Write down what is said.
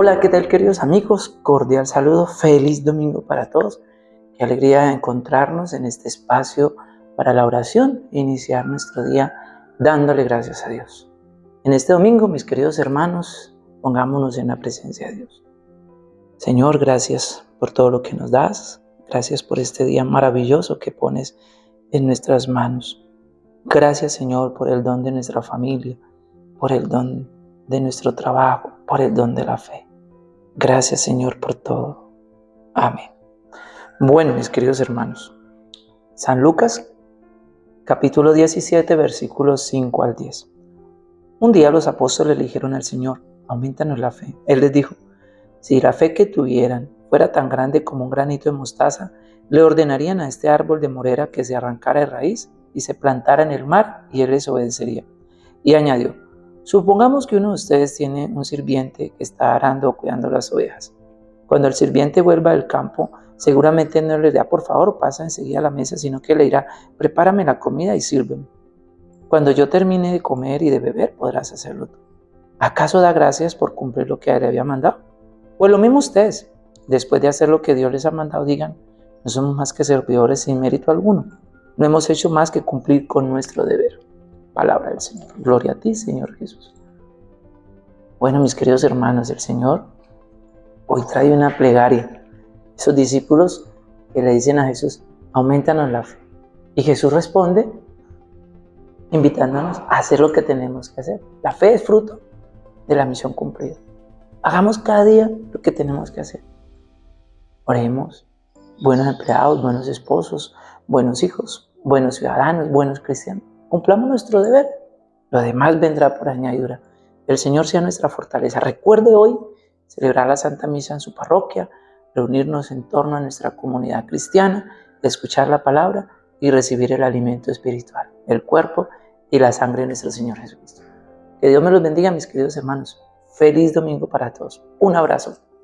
Hola, ¿qué tal queridos amigos? Cordial saludo, feliz domingo para todos. Qué alegría encontrarnos en este espacio para la oración e iniciar nuestro día dándole gracias a Dios. En este domingo, mis queridos hermanos, pongámonos en la presencia de Dios. Señor, gracias por todo lo que nos das. Gracias por este día maravilloso que pones en nuestras manos. Gracias, Señor, por el don de nuestra familia, por el don de nuestro trabajo, por el don de la fe. Gracias Señor por todo. Amén. Bueno, mis queridos hermanos, San Lucas capítulo 17 versículos 5 al 10. Un día los apóstoles le dijeron al Señor, aumentanos la fe. Él les dijo, si la fe que tuvieran fuera tan grande como un granito de mostaza, le ordenarían a este árbol de morera que se arrancara de raíz y se plantara en el mar y él les obedecería. Y añadió, Supongamos que uno de ustedes tiene un sirviente que está arando o cuidando las ovejas. Cuando el sirviente vuelva del campo, seguramente no le dirá, por favor, pasa enseguida a la mesa, sino que le dirá, prepárame la comida y sírveme. Cuando yo termine de comer y de beber, podrás hacerlo tú. ¿Acaso da gracias por cumplir lo que le había mandado? Pues lo mismo ustedes, después de hacer lo que Dios les ha mandado, digan, no somos más que servidores sin mérito alguno. No hemos hecho más que cumplir con nuestro deber palabra del Señor. Gloria a ti, Señor Jesús. Bueno, mis queridos hermanos, el Señor hoy trae una plegaria. Esos discípulos que le dicen a Jesús, aumentanos la fe. Y Jesús responde invitándonos a hacer lo que tenemos que hacer. La fe es fruto de la misión cumplida. Hagamos cada día lo que tenemos que hacer. Oremos, buenos empleados, buenos esposos, buenos hijos, buenos ciudadanos, buenos cristianos. Cumplamos nuestro deber. Lo demás vendrá por añadidura. El Señor sea nuestra fortaleza. Recuerde hoy celebrar la Santa Misa en su parroquia, reunirnos en torno a nuestra comunidad cristiana, escuchar la palabra y recibir el alimento espiritual, el cuerpo y la sangre de nuestro Señor Jesucristo. Que Dios me los bendiga, mis queridos hermanos. Feliz domingo para todos. Un abrazo.